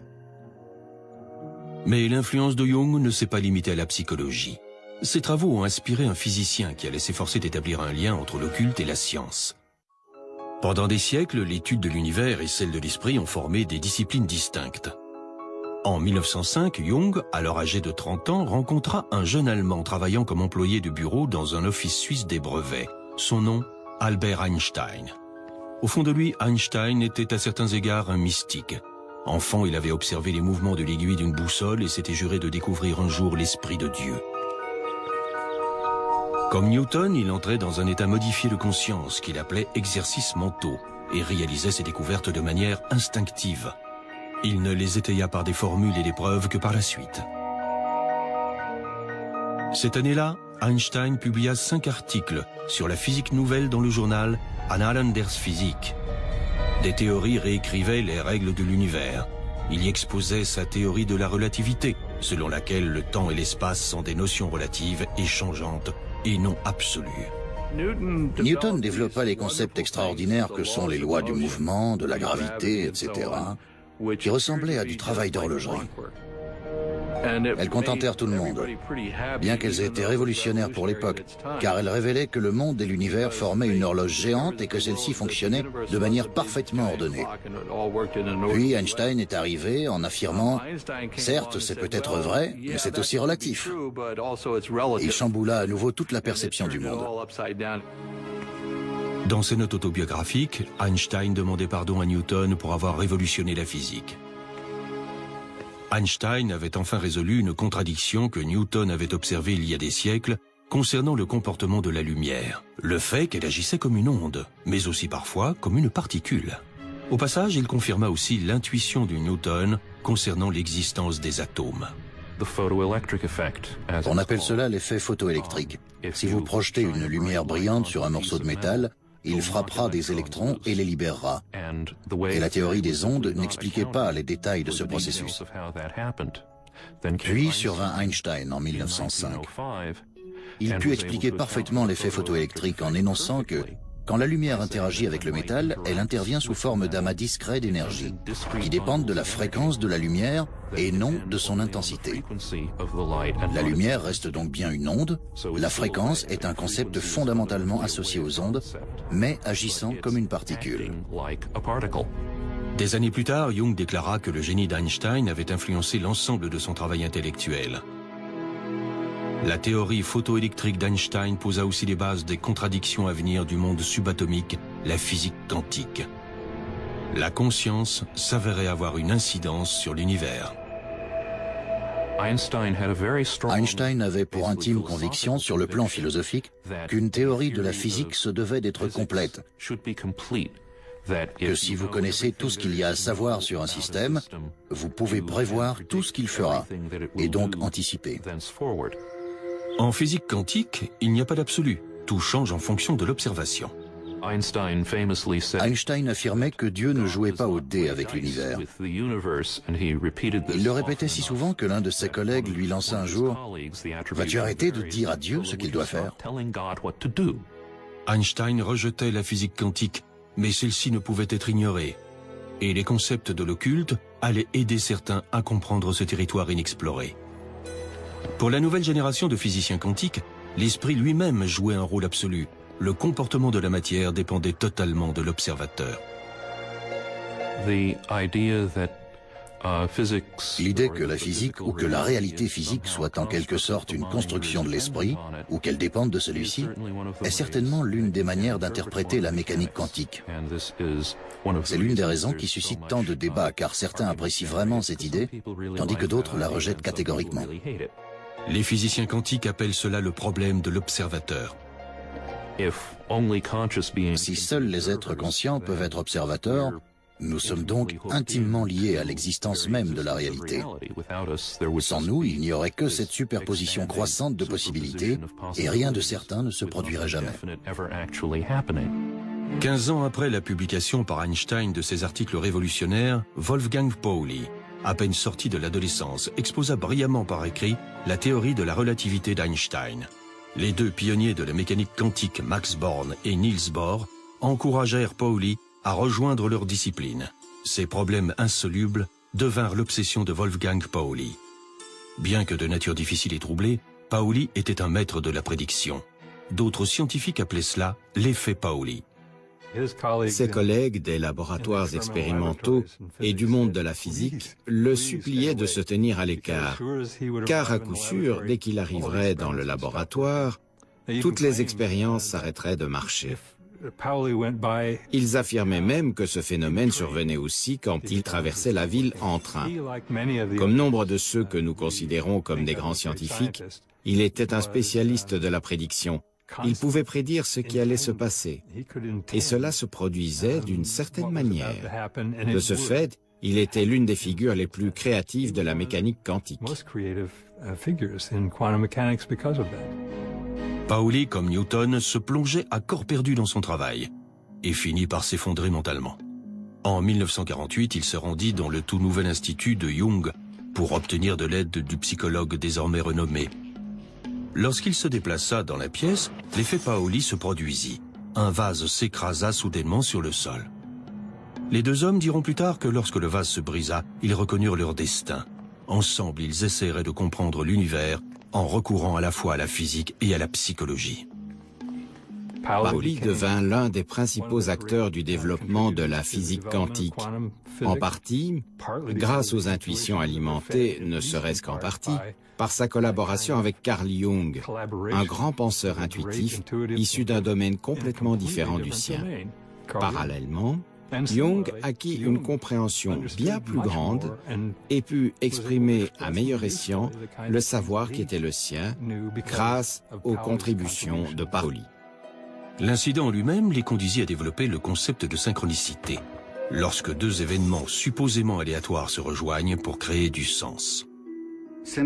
Speaker 1: Mais l'influence de Jung ne s'est pas limitée à la psychologie. Ses travaux ont inspiré un physicien qui allait s'efforcer d'établir un lien entre l'occulte et la science. Pendant des siècles, l'étude de l'univers et celle de l'esprit ont formé des disciplines distinctes. En 1905, Jung, alors âgé de 30 ans, rencontra un jeune Allemand travaillant comme employé de bureau dans un office suisse des brevets. Son nom, Albert Einstein. Au fond de lui, Einstein était à certains égards un mystique. Enfant, il avait observé les mouvements de l'aiguille d'une boussole et s'était juré de découvrir un jour l'esprit de Dieu. Comme Newton, il entrait dans un état modifié de conscience qu'il appelait exercices mentaux et réalisait ses découvertes de manière instinctive. Il ne les étaya par des formules et des preuves que par la suite. Cette année-là, Einstein publia cinq articles sur la physique nouvelle dans le journal Annalen der Physik. Des théories réécrivaient les règles de l'univers. Il y exposait sa théorie de la relativité, selon laquelle le temps et l'espace sont des notions relatives et changeantes et non absolues.
Speaker 3: Newton développa les concepts extraordinaires que sont les lois du mouvement, de la gravité, etc., qui ressemblaient à du travail d'horlogerie. Elles contentèrent tout le monde, bien qu'elles aient été révolutionnaires pour l'époque, car elles révélaient que le monde et l'univers formaient une horloge géante et que celle-ci fonctionnait de manière parfaitement ordonnée. Puis Einstein est arrivé en affirmant « Certes, c'est peut-être vrai, mais c'est aussi relatif ». Il chamboula à nouveau toute la perception du monde.
Speaker 1: Dans ses notes autobiographiques, Einstein demandait pardon à Newton pour avoir révolutionné la physique. Einstein avait enfin résolu une contradiction que Newton avait observée il y a des siècles concernant le comportement de la lumière, le fait qu'elle agissait comme une onde, mais aussi parfois comme une particule. Au passage, il confirma aussi l'intuition du Newton concernant l'existence des atomes.
Speaker 3: On appelle cela l'effet photoélectrique. Si vous projetez une lumière brillante sur un morceau de métal, il frappera des électrons et les libérera. Et la théorie des ondes n'expliquait pas les détails de ce processus. Puis survint Einstein en 1905. Il put expliquer parfaitement l'effet photoélectrique en énonçant que quand la lumière interagit avec le métal, elle intervient sous forme d'amas discrets d'énergie, qui dépendent de la fréquence de la lumière et non de son intensité. La lumière reste donc bien une onde, la fréquence est un concept fondamentalement associé aux ondes, mais agissant comme une particule.
Speaker 1: Des années plus tard, Jung déclara que le génie d'Einstein avait influencé l'ensemble de son travail intellectuel. La théorie photoélectrique d'Einstein posa aussi les bases des contradictions à venir du monde subatomique, la physique quantique. La conscience s'avérait avoir une incidence sur l'univers.
Speaker 3: Einstein avait pour intime conviction sur le plan philosophique qu'une théorie de la physique se devait d'être complète, que si vous connaissez tout ce qu'il y a à savoir sur un système, vous pouvez prévoir tout ce qu'il fera, et donc anticiper.
Speaker 1: En physique quantique, il n'y a pas d'absolu. tout change en fonction de l'observation.
Speaker 3: Einstein affirmait que Dieu ne jouait pas au dé avec l'univers. Il le répétait si souvent que l'un de ses collègues lui lança un jour « Vas-tu arrêter de dire à Dieu ce qu'il doit faire ?»
Speaker 1: Einstein rejetait la physique quantique, mais celle-ci ne pouvait être ignorée. Et les concepts de l'occulte allaient aider certains à comprendre ce territoire inexploré. Pour la nouvelle génération de physiciens quantiques, l'esprit lui-même jouait un rôle absolu, le comportement de la matière dépendait totalement de l'observateur.
Speaker 3: Uh, L'idée que la physique ou que la réalité physique soit en quelque sorte une construction de l'esprit, ou qu'elle dépende de celui-ci, est certainement l'une des manières d'interpréter la mécanique quantique. C'est l'une des raisons qui suscite tant de débats, car certains apprécient vraiment cette idée, tandis que d'autres la rejettent catégoriquement.
Speaker 1: Les physiciens quantiques appellent cela le problème de l'observateur.
Speaker 3: Si seuls les êtres conscients peuvent être observateurs, nous sommes donc intimement liés à l'existence même de la réalité. Sans nous, il n'y aurait que cette superposition croissante de possibilités et rien de certain ne se produirait jamais.
Speaker 1: 15 ans après la publication par Einstein de ses articles révolutionnaires, Wolfgang Pauli, à peine sorti de l'adolescence, exposa brillamment par écrit la théorie de la relativité d'Einstein. Les deux pionniers de la mécanique quantique, Max Born et Niels Bohr, encouragèrent Pauli à rejoindre leur discipline. Ces problèmes insolubles devinrent l'obsession de Wolfgang Pauli. Bien que de nature difficile et troublée, Pauli était un maître de la prédiction. D'autres scientifiques appelaient cela l'effet Pauli.
Speaker 4: Ses collègues des laboratoires expérimentaux et du monde de la physique le suppliaient de se tenir à l'écart, car à coup sûr, dès qu'il arriverait dans le laboratoire, toutes les expériences s'arrêteraient de marcher. Ils affirmaient même que ce phénomène survenait aussi quand il traversait la ville en train. Comme nombre de ceux que nous considérons comme des grands scientifiques, il était un spécialiste de la prédiction, il pouvait prédire ce qui allait se passer. Et cela se produisait d'une certaine manière. De ce fait, il était l'une des figures les plus créatives de la mécanique quantique.
Speaker 1: Pauli, comme Newton, se plongeait à corps perdu dans son travail et finit par s'effondrer mentalement. En 1948, il se rendit dans le tout nouvel institut de Jung pour obtenir de l'aide du psychologue désormais renommé Lorsqu'il se déplaça dans la pièce, l'effet Paoli se produisit. Un vase s'écrasa soudainement sur le sol. Les deux hommes diront plus tard que lorsque le vase se brisa, ils reconnurent leur destin. Ensemble, ils essaieraient de comprendre l'univers en recourant à la fois à la physique et à la psychologie.
Speaker 4: Pauli devint l'un des principaux acteurs du développement de la physique quantique, en partie grâce aux intuitions alimentées, ne serait-ce qu'en partie, par sa collaboration avec Carl Jung, un grand penseur intuitif issu d'un domaine complètement différent du sien. Parallèlement, Jung acquit une compréhension bien plus grande et put exprimer à meilleur escient le savoir qui était le sien grâce aux contributions de Pauli.
Speaker 1: L'incident lui-même les conduisit à développer le concept de synchronicité, lorsque deux événements supposément aléatoires se rejoignent pour créer du sens.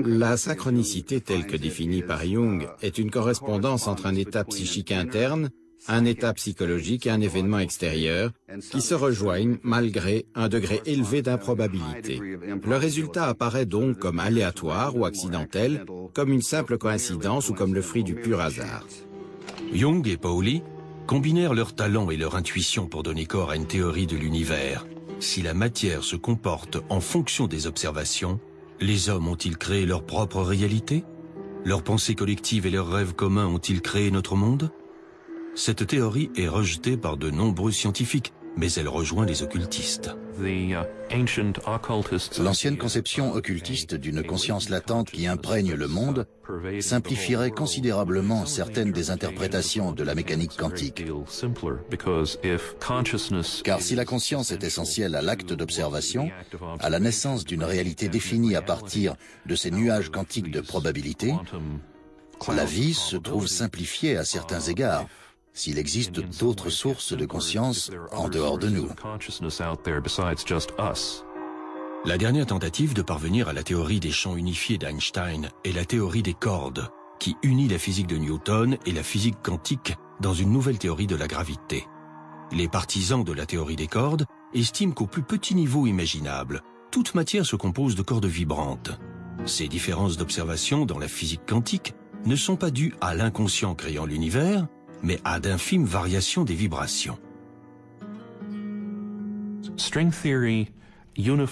Speaker 4: La synchronicité telle que définie par Jung est une correspondance entre un état psychique interne, un état psychologique et un événement extérieur qui se rejoignent malgré un degré élevé d'improbabilité. Le résultat apparaît donc comme aléatoire ou accidentel, comme une simple coïncidence ou comme le fruit du pur hasard.
Speaker 1: Jung et Pauli combinèrent leur talent et leur intuition pour donner corps à une théorie de l'univers. Si la matière se comporte en fonction des observations, les hommes ont-ils créé leur propre réalité? Leurs pensées collectives et leurs rêves communs ont-ils créé notre monde? Cette théorie est rejetée par de nombreux scientifiques, mais elle rejoint les occultistes. Uh,
Speaker 3: L'ancienne conception occultiste d'une conscience latente qui imprègne le monde simplifierait considérablement certaines des interprétations de la mécanique quantique. Car si la conscience est essentielle à l'acte d'observation, à la naissance d'une réalité définie à partir de ces nuages quantiques de probabilité, la vie se trouve simplifiée à certains égards, s'il existe d'autres sources de conscience en dehors de nous.
Speaker 1: La dernière tentative de parvenir à la théorie des champs unifiés d'Einstein est la théorie des cordes, qui unit la physique de Newton et la physique quantique dans une nouvelle théorie de la gravité. Les partisans de la théorie des cordes estiment qu'au plus petit niveau imaginable, toute matière se compose de cordes vibrantes. Ces différences d'observation dans la physique quantique ne sont pas dues à l'inconscient créant l'univers, mais à d'infimes variations des vibrations.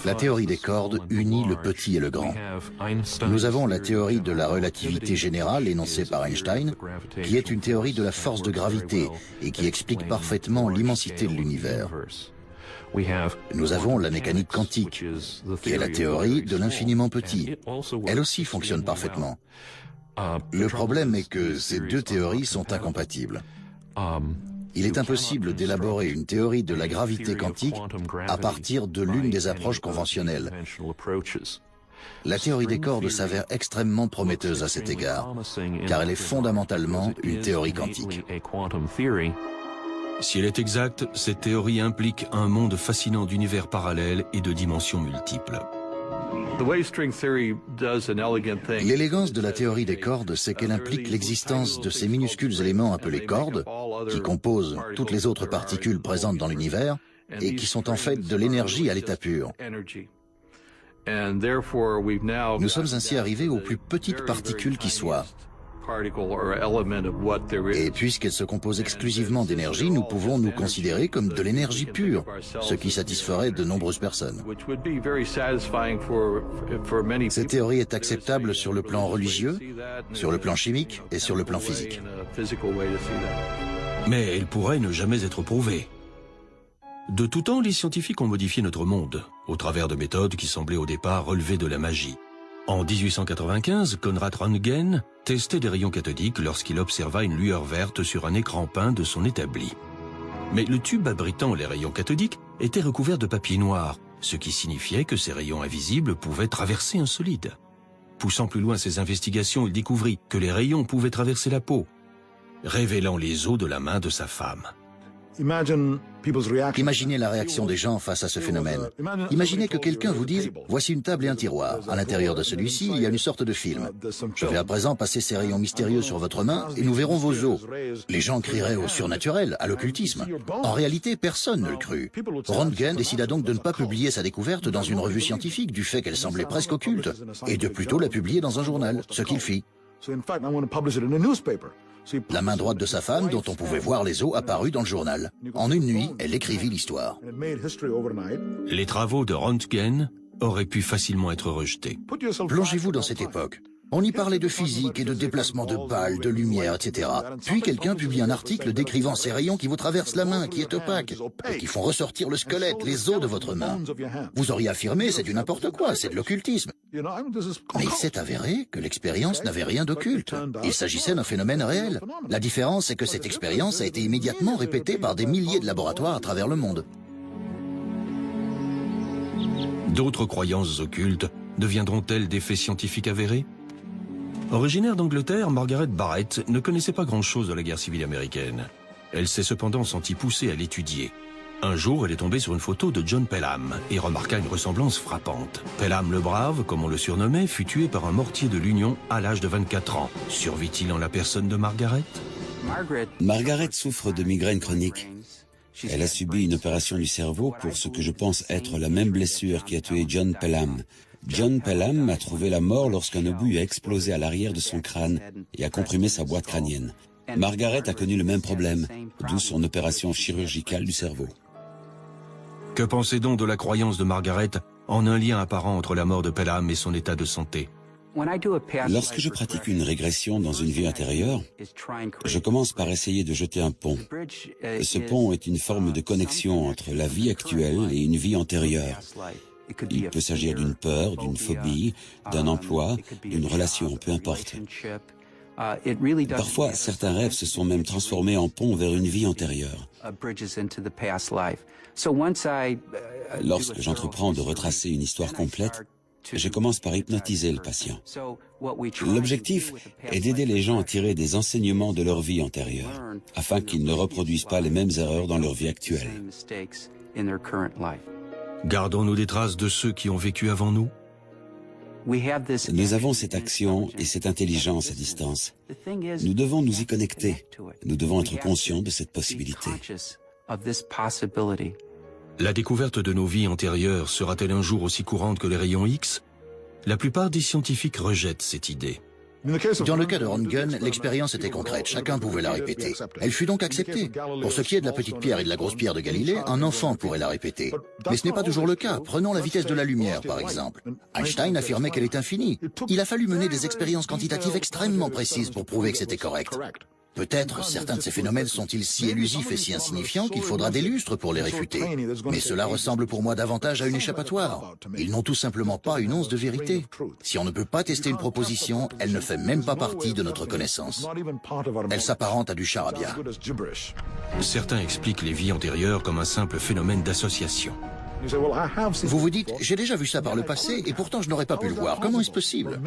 Speaker 3: La théorie des cordes unit le petit et le grand. Nous avons la théorie de la relativité générale énoncée par Einstein, qui est une théorie de la force de gravité et qui explique parfaitement l'immensité de l'univers. Nous avons la mécanique quantique, qui est la théorie de l'infiniment petit. Elle aussi fonctionne parfaitement. Le problème est que ces deux théories sont incompatibles. Il est impossible d'élaborer une théorie de la gravité quantique à partir de l'une des approches conventionnelles. La théorie des cordes s'avère extrêmement prometteuse à cet égard, car elle est fondamentalement une théorie quantique.
Speaker 1: Si elle est exacte, cette théorie implique un monde fascinant d'univers parallèles et de dimensions multiples.
Speaker 3: L'élégance de la théorie des cordes, c'est qu'elle implique l'existence de ces minuscules éléments appelés cordes, qui composent toutes les autres particules présentes dans l'univers, et qui sont en fait de l'énergie à l'état pur. Nous sommes ainsi arrivés aux plus petites particules qui soient. Et puisqu'elle se compose exclusivement d'énergie, nous pouvons nous considérer comme de l'énergie pure, ce qui satisferait de nombreuses personnes. Cette théorie est acceptable sur le plan religieux, sur le plan chimique et sur le plan physique.
Speaker 1: Mais elle pourrait ne jamais être prouvée. De tout temps, les scientifiques ont modifié notre monde, au travers de méthodes qui semblaient au départ relever de la magie. En 1895, Konrad Röntgen testait des rayons cathodiques lorsqu'il observa une lueur verte sur un écran peint de son établi. Mais le tube abritant les rayons cathodiques était recouvert de papier noir, ce qui signifiait que ces rayons invisibles pouvaient traverser un solide. Poussant plus loin ses investigations, il découvrit que les rayons pouvaient traverser la peau, révélant les os de la main de sa femme.
Speaker 3: Imaginez la réaction des gens face à ce phénomène. Imaginez que quelqu'un vous dise « Voici une table et un tiroir. À l'intérieur de celui-ci, il y a une sorte de film. Je vais à présent passer ces rayons mystérieux sur votre main et nous verrons vos os. » Les gens crieraient au surnaturel, à l'occultisme. En réalité, personne ne le crut. Röntgen décida donc de ne pas publier sa découverte dans une revue scientifique du fait qu'elle semblait presque occulte et de plutôt la publier dans un journal, ce qu'il fit. La main droite de sa femme, dont on pouvait voir les os, apparut dans le journal. En une nuit, elle écrivit l'histoire.
Speaker 1: Les travaux de Röntgen auraient pu facilement être rejetés.
Speaker 3: Plongez-vous dans cette époque. On y parlait de physique et de déplacement de balles, de lumière, etc. Puis quelqu'un publie un article décrivant ces rayons qui vous traversent la main, qui est opaque, et qui font ressortir le squelette, les os de votre main. Vous auriez affirmé c'est du n'importe quoi, c'est de l'occultisme. Mais il s'est avéré que l'expérience n'avait rien d'occulte. Il s'agissait d'un phénomène réel. La différence, c'est que cette expérience a été immédiatement répétée par des milliers de laboratoires à travers le monde.
Speaker 1: D'autres croyances occultes deviendront-elles des faits scientifiques avérés? Originaire d'Angleterre, Margaret Barrett ne connaissait pas grand-chose de la guerre civile américaine. Elle s'est cependant sentie poussée à l'étudier. Un jour, elle est tombée sur une photo de John Pelham et remarqua une ressemblance frappante. Pelham le Brave, comme on le surnommait, fut tué par un mortier de l'Union à l'âge de 24 ans. Survit-il en la personne de Margaret?
Speaker 2: Margaret souffre de migraine chronique. Elle a subi une opération du cerveau pour ce que je pense être la même blessure qui a tué John Pelham. John Pelham a trouvé la mort lorsqu'un obus a explosé à l'arrière de son crâne et a comprimé sa boîte crânienne. Margaret a connu le même problème, d'où son opération chirurgicale du cerveau.
Speaker 1: Que pensez donc de la croyance de Margaret en un lien apparent entre la mort de Pelham et son état de santé?
Speaker 2: Lorsque je pratique une régression dans une vie intérieure, je commence par essayer de jeter un pont. Ce pont est une forme de connexion entre la vie actuelle et une vie antérieure. Il peut s'agir d'une peur, d'une phobie, d'un emploi, d'une relation, peu importe. Parfois, certains rêves se sont même transformés en pont vers une vie antérieure. Lorsque j'entreprends de retracer une histoire complète, je commence par hypnotiser le patient. L'objectif est d'aider les gens à tirer des enseignements de leur vie antérieure, afin qu'ils ne reproduisent pas les mêmes erreurs dans leur vie actuelle.
Speaker 1: Gardons-nous des traces de ceux qui ont vécu avant nous
Speaker 2: Nous avons cette action et cette intelligence à distance. Nous devons nous y connecter. Nous devons être conscients de cette possibilité.
Speaker 1: La découverte de nos vies antérieures sera-t-elle un jour aussi courante que les rayons X? La plupart des scientifiques rejettent cette idée.
Speaker 3: Dans le cas de Röntgen, l'expérience était concrète, chacun pouvait la répéter. Elle fut donc acceptée. Pour ce qui est de la petite pierre et de la grosse pierre de Galilée, un enfant pourrait la répéter. Mais ce n'est pas toujours le cas. Prenons la vitesse de la lumière, par exemple. Einstein affirmait qu'elle est infinie. Il a fallu mener des expériences quantitatives extrêmement précises pour prouver que c'était correct. Peut-être certains de ces phénomènes sont-ils si élusifs et si insignifiants qu'il faudra des lustres pour les réfuter. Mais cela ressemble pour moi davantage à une échappatoire. Ils n'ont tout simplement pas une once de vérité. Si on ne peut pas tester une proposition, elle ne fait même pas partie de notre connaissance. Elle s'apparente à du charabia.
Speaker 1: Certains expliquent les vies antérieures comme un simple phénomène d'association.
Speaker 3: Vous vous dites, j'ai déjà vu ça par le passé et pourtant je n'aurais pas pu le voir. Comment est-ce possible?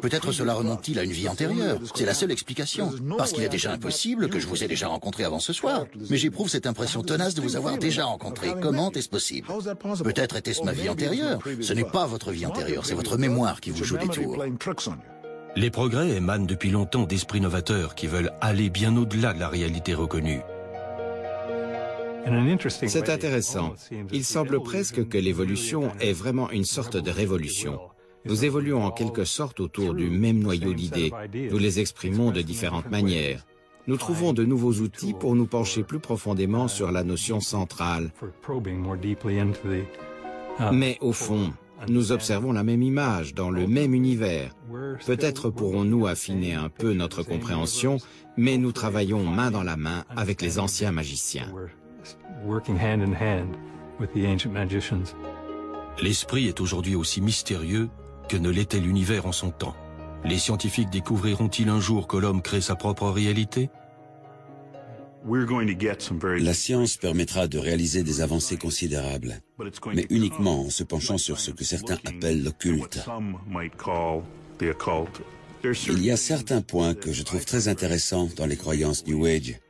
Speaker 3: Peut-être cela remonte-t-il à une vie antérieure. C'est la seule explication. Parce qu'il est déjà impossible que je vous ai déjà rencontré avant ce soir. Mais j'éprouve cette impression tenace de vous avoir déjà rencontré. Comment est-ce possible? Peut-être était-ce ma vie antérieure. Ce n'est pas votre vie antérieure, c'est votre mémoire qui vous joue des tours.
Speaker 1: Les progrès émanent depuis longtemps d'esprits novateurs qui veulent aller bien au-delà de la réalité reconnue.
Speaker 4: C'est intéressant. Il semble presque que l'évolution est vraiment une sorte de révolution. Nous évoluons en quelque sorte autour du même noyau d'idées. Nous les exprimons de différentes manières. Nous trouvons de nouveaux outils pour nous pencher plus profondément sur la notion centrale. Mais au fond, nous observons la même image dans le même univers. Peut-être pourrons-nous affiner un peu notre compréhension, mais nous travaillons main dans la main avec les anciens magiciens.
Speaker 1: L'esprit est aujourd'hui aussi mystérieux que ne l'était l'univers en son temps. Les scientifiques découvriront-ils un jour que l'homme crée sa propre réalité?
Speaker 2: La science permettra de réaliser des avancées considérables, mais uniquement en se penchant sur ce que certains appellent l'occulte. Il y a certains points que je trouve très intéressants dans les croyances New Age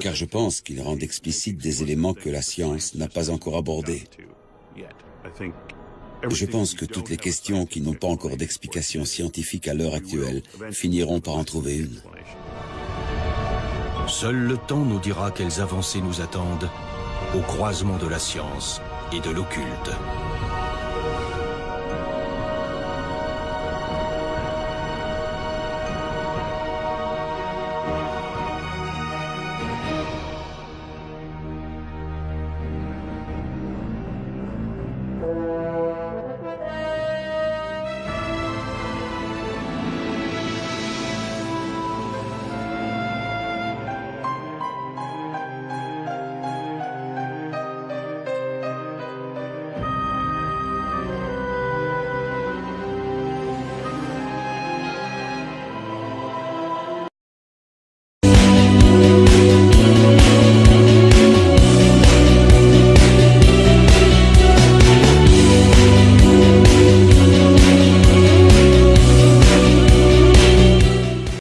Speaker 2: car je pense qu'ils rendent explicites des éléments que la science n'a pas encore abordés. Je pense que toutes les questions qui n'ont pas encore d'explication scientifique à l'heure actuelle finiront par en trouver une.
Speaker 1: Seul le temps nous dira quelles avancées nous attendent au croisement de la science et de l'occulte.